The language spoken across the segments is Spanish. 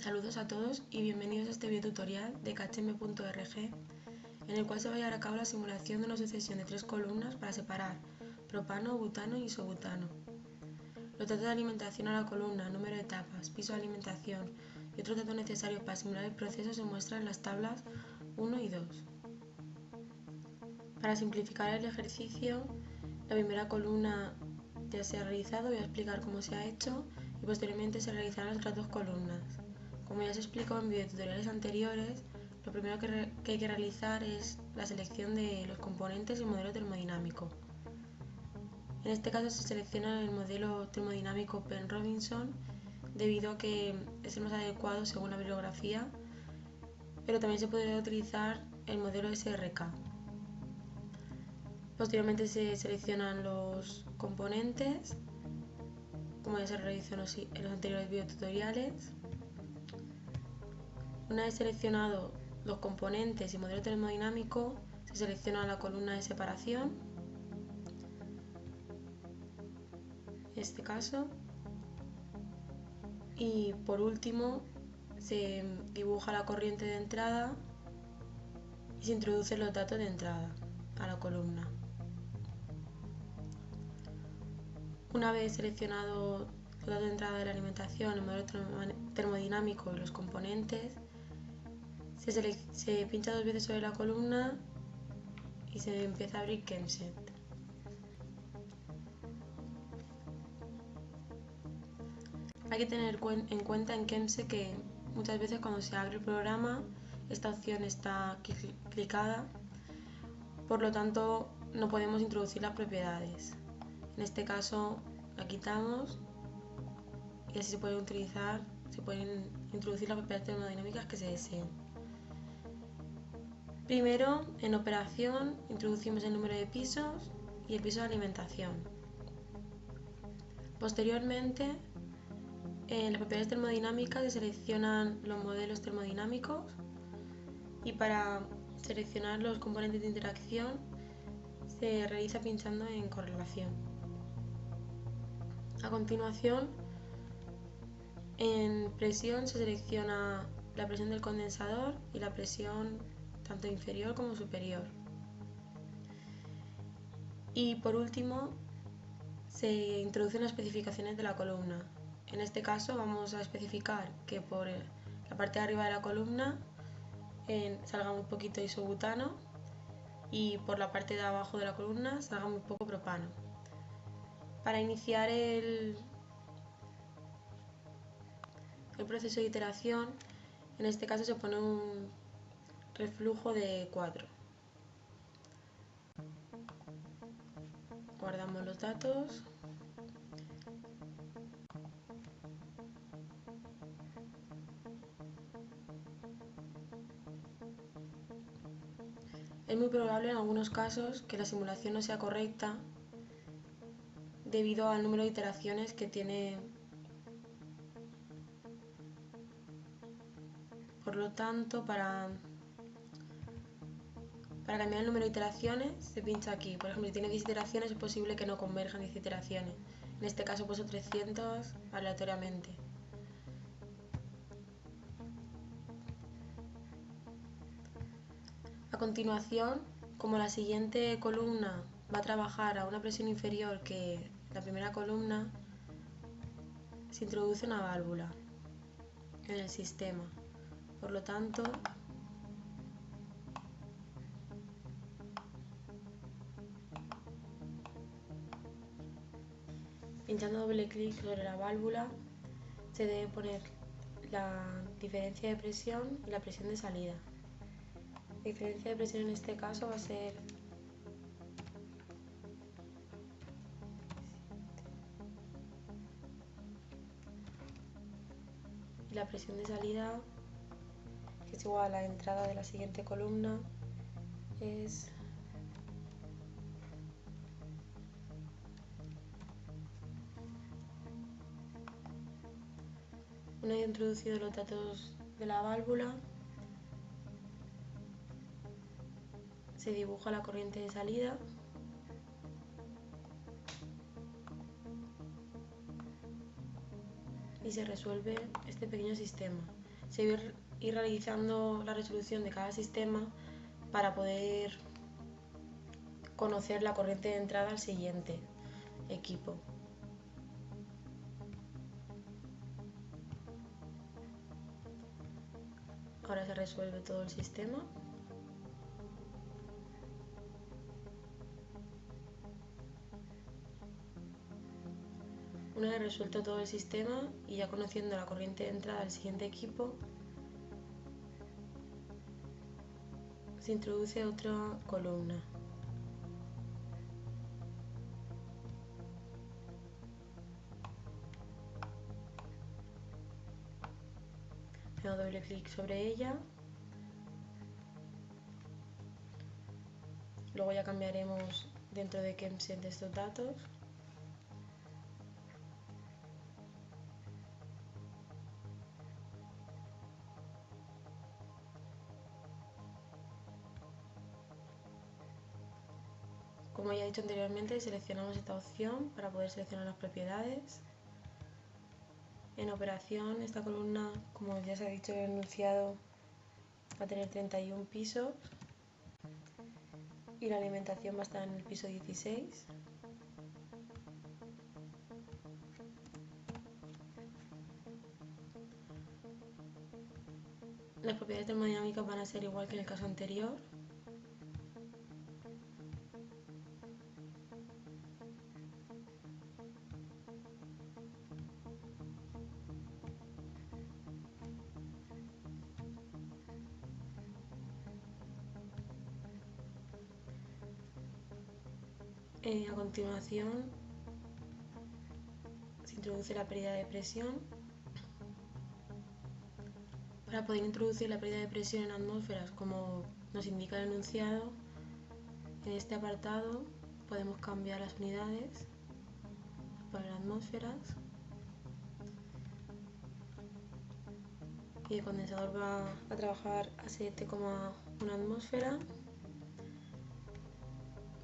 Saludos a todos y bienvenidos a este videotutorial de KHM.org en el cual se va a llevar a cabo la simulación de una sucesión de tres columnas para separar propano, butano y isobutano. Los datos de alimentación a la columna, número de etapas, piso de alimentación y otros datos necesarios para simular el proceso se muestran en las tablas 1 y 2. Para simplificar el ejercicio, la primera columna ya se ha realizado, voy a explicar cómo se ha hecho y posteriormente se realizarán las otras dos columnas. Como ya se explicó en videotutoriales anteriores, lo primero que, hay que realizar es la selección de los componentes y el modelo termodinámico. En este caso se selecciona el modelo termodinámico Penn-Robinson debido a que es el más adecuado según la bibliografía, pero también se podría utilizar el modelo SRK. Posteriormente se seleccionan los componentes, como ya se realizó en los, en los anteriores videotutoriales. Una vez seleccionado los componentes y modelo termodinámico, se selecciona la columna de separación, en este caso, y por último se dibuja la corriente de entrada y se introducen los datos de entrada a la columna. Una vez seleccionado los datos de entrada de la alimentación, el modelo termodinámico y los componentes, se, pincha dos veces sobre la columna y se empieza a abrir Chemset. Hay que tener en cuenta en Chemset que muchas veces cuando se abre el programa esta opción está clicada, por lo tanto no podemos introducir las propiedades. En este caso la quitamos y así se pueden utilizar, se pueden introducir las propiedades termodinámicas que se deseen. Primero, en operación, introducimos el número de pisos y el piso de alimentación. Posteriormente, en las propiedades termodinámicas se seleccionan los modelos termodinámicos y para seleccionar los componentes de interacción se realiza pinchando en correlación. A continuación, en presión se selecciona la presión del condensador y la presión tanto inferior como superior. Y por último, se introducen las especificaciones de la columna. En este caso vamos a especificar que por la parte de arriba de la columna salga muy poquito isobutano y por la parte de abajo de la columna salga muy poco propano. Para iniciar el, el proceso de iteración, en este caso se pone un reflujo de 4. Guardamos los datos. Es muy probable en algunos casos que la simulación no sea correcta debido al número de iteraciones que tiene. Por lo tanto, para para cambiar el número de iteraciones se pincha aquí. Por ejemplo, si tiene 10 iteraciones es posible que no converjan 10 iteraciones. En este caso puso 300 aleatoriamente. A continuación, como la siguiente columna va a trabajar a una presión inferior que la primera columna, se introduce una válvula en el sistema. Por lo tanto, Pinchando doble clic sobre la válvula se debe poner la diferencia de presión y la presión de salida. La diferencia de presión en este caso va a ser y la presión de salida que es igual a la entrada de la siguiente columna es Una vez introducido los datos de la válvula, se dibuja la corriente de salida y se resuelve este pequeño sistema. seguir ir realizando la resolución de cada sistema para poder conocer la corriente de entrada al siguiente equipo. Ahora se resuelve todo el sistema. Una vez resuelto todo el sistema y ya conociendo la corriente de entrada del siguiente equipo, se introduce otra columna. Hago doble clic sobre ella. Luego ya cambiaremos dentro de Kemset estos datos. Como ya he dicho anteriormente, seleccionamos esta opción para poder seleccionar las propiedades. En operación, esta columna, como ya se ha dicho el enunciado, va a tener 31 pisos y la alimentación va a estar en el piso 16. Las propiedades termodinámicas van a ser igual que en el caso anterior. Eh, a continuación se introduce la pérdida de presión. Para poder introducir la pérdida de presión en atmósferas, como nos indica el enunciado, en este apartado podemos cambiar las unidades para atmósferas. Y el condensador va a trabajar a 7,1 atmósfera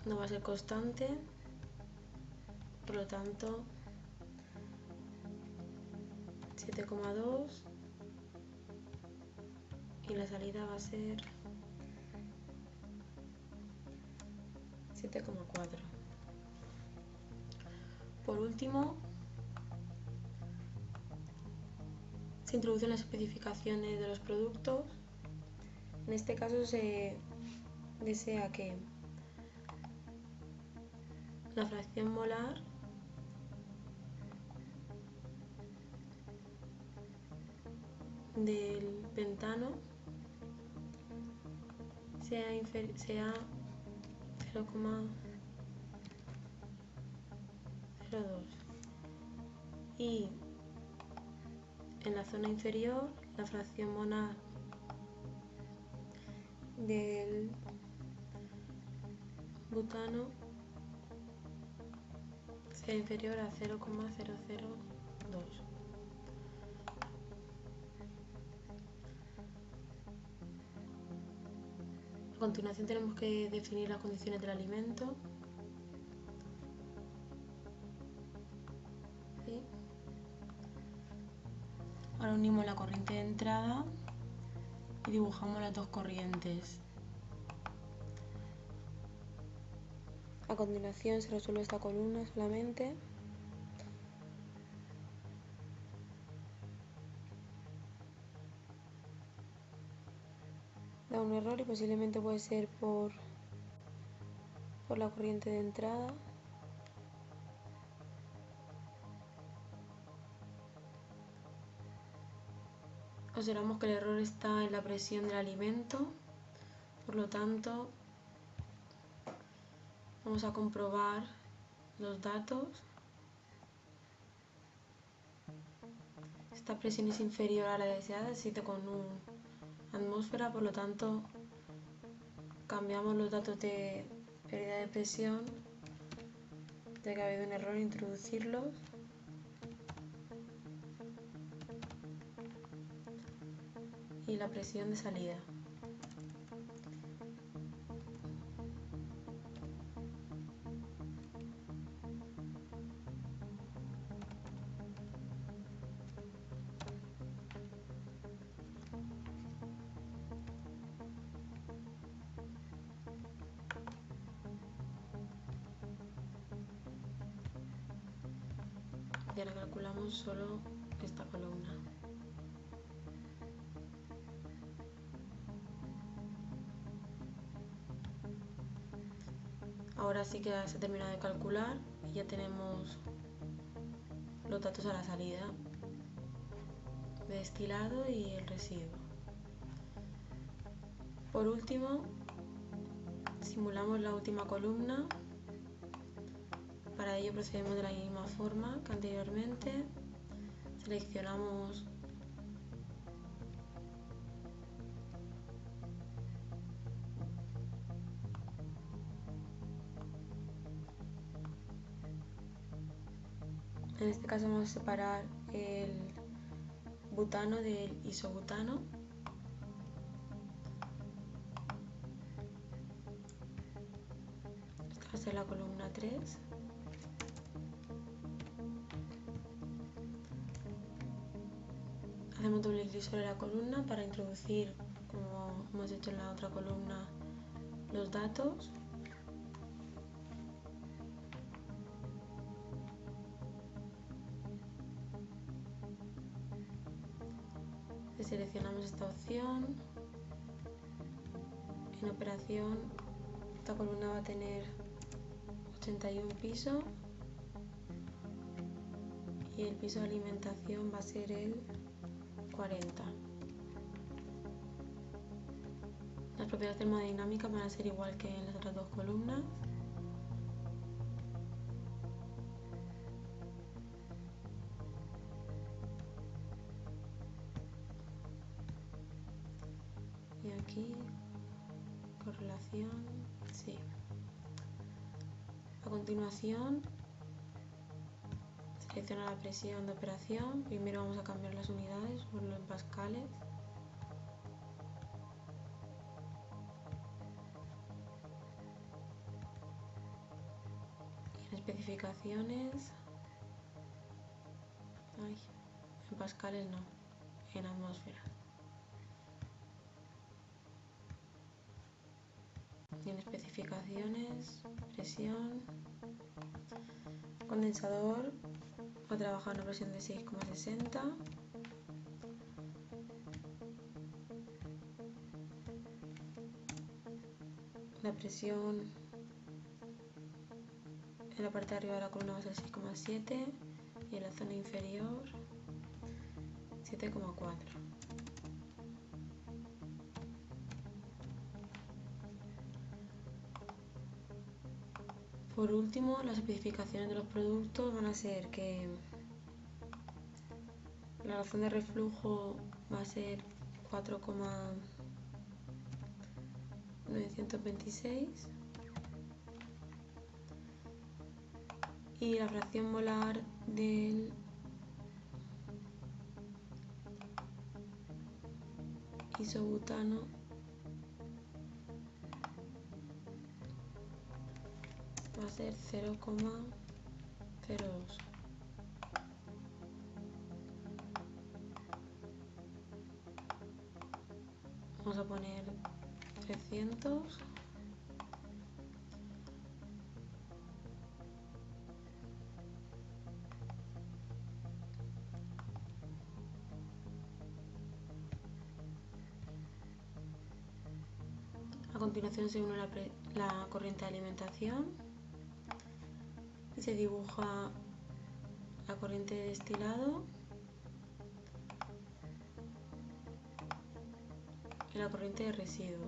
no va a ser constante, por lo tanto 7,2 y la salida va a ser 7,4. Por último, se introducen las especificaciones de los productos. En este caso se desea que la fracción molar. Del pentano. Sea, sea 0,02 y en la zona inferior la fracción molar del butano inferior a 0,002. A continuación tenemos que definir las condiciones del alimento. Ahora unimos la corriente de entrada y dibujamos las dos corrientes. A continuación se resuelve esta columna solamente. Da un error y posiblemente puede ser por, por la corriente de entrada. Observamos que el error está en la presión del alimento, por lo tanto Vamos a comprobar los datos. Esta presión es inferior a la deseada, 7,1 atmósfera, por lo tanto cambiamos los datos de pérdida de presión, ya que ha habido un error en introducirlos. Y la presión de salida. Y ahora calculamos solo esta columna. Ahora sí que se ha terminado de calcular y ya tenemos los datos a la salida de destilado y el residuo. Por último, simulamos la última columna. Para ello procedemos de la misma forma que anteriormente. Seleccionamos En este caso vamos a separar el butano del isobutano. Esta va a ser la columna 3. Hacemos doble clic sobre la columna para introducir, como hemos hecho en la otra columna, los datos. seleccionamos esta opción en operación esta columna va a tener 81 pisos y el piso de alimentación va a ser el 40 las propiedades termodinámicas van a ser igual que en las otras dos columnas. Y aquí correlación sí. A continuación la presión de operación. Primero vamos a cambiar las unidades por los pascales. Y en especificaciones en pascales no en atmósfera. En especificaciones, presión, condensador, va a trabajar una presión de 6,60. La presión en la parte de arriba de la columna va a ser 6,7 y en la zona inferior 7,4. Por último, las especificaciones de los productos van a ser que la razón de reflujo va a ser 4,926 y la fracción molar del isobutano a ser 0,02 vamos a poner 300 A continuación se une la, la corriente de alimentación se dibuja la corriente de destilado y la corriente de residuo.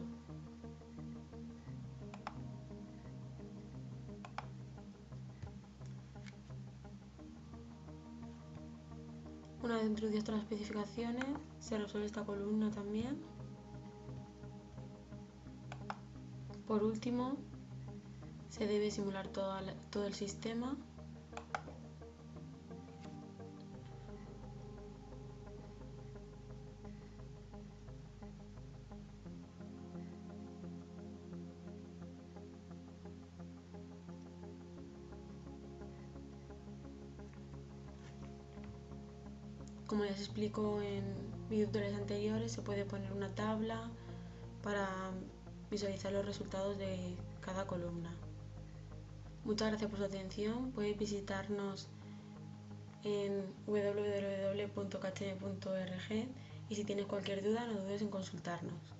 Una vez introducidas todas las especificaciones, se resuelve esta columna también. Por último, se debe simular todo, todo el sistema Como ya se explicó en videos anteriores, se puede poner una tabla para visualizar los resultados de cada columna. Muchas gracias por su atención. Podéis visitarnos en www.castaña.org y si tienes cualquier duda no dudes en consultarnos.